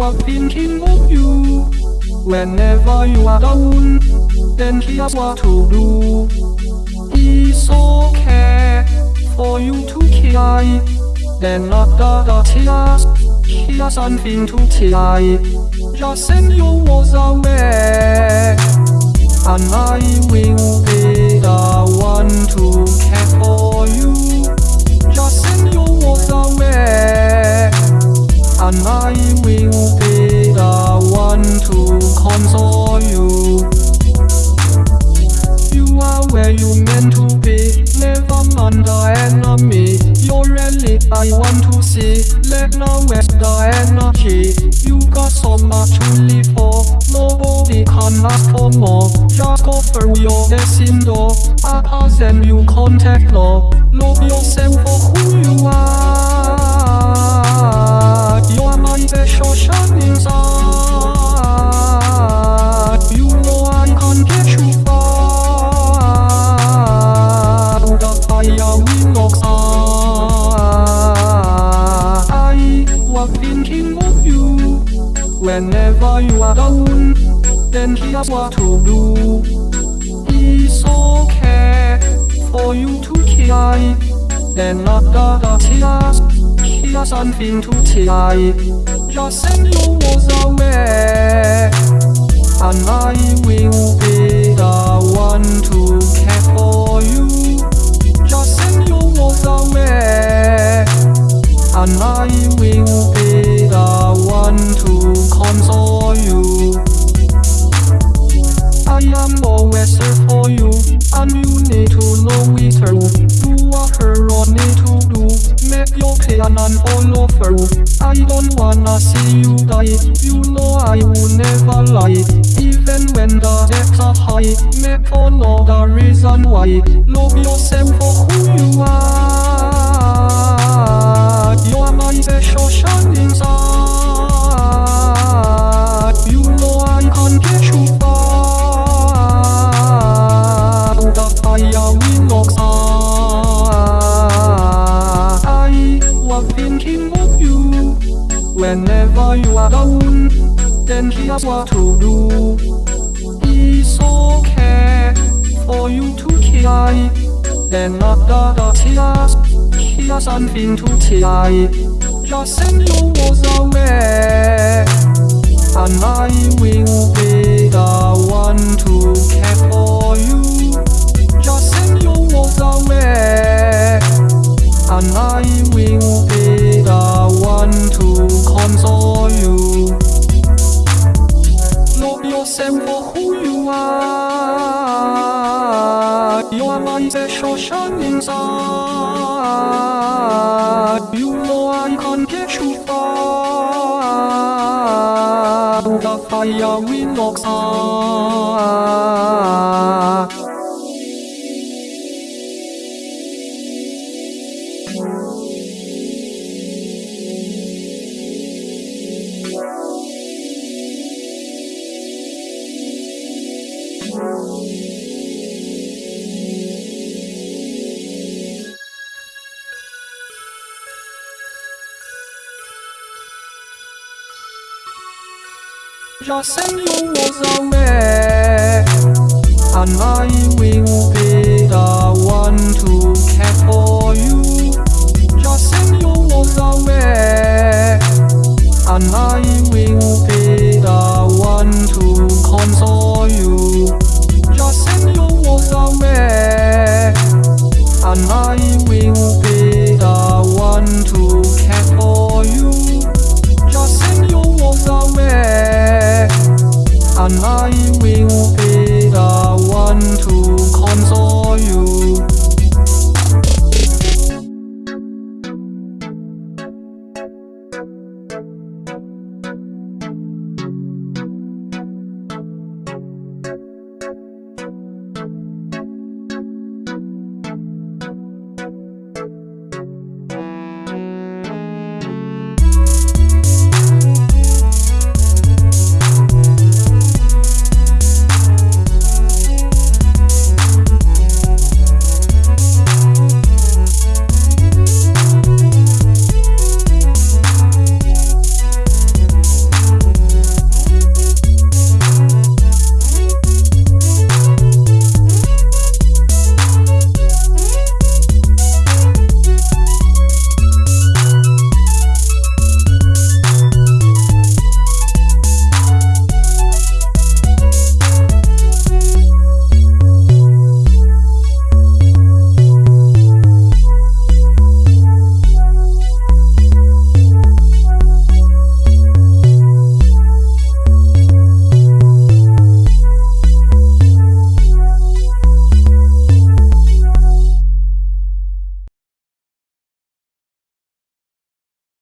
was thinking of you. Whenever you are down, then here's what to do. It's okay for you to cry. Then after the tears, here's something to try. Just send your words away, and I will Let now waste the energy. You got so much to live for. Nobody can ask for more. Just go through your destiny door. Pass and you contact law. Love yourself for who you are. You're my special shining star. Whenever you are down. Then here's what to do. It's okay for you to cry. Then after the tears, here's something to try. Just send your words away, and I will be the one I don't wanna see you die, you know I will never lie. Even when the depths are high, make the reason why. Love yourself whenever you down. Then here's what to do. It's okay for you to cry. Then after the tears, here's something to try. Just send your words away, and I will be the one to care for you. Love yourself for who you are. You are my special shining Just send your words away, and I will be the one to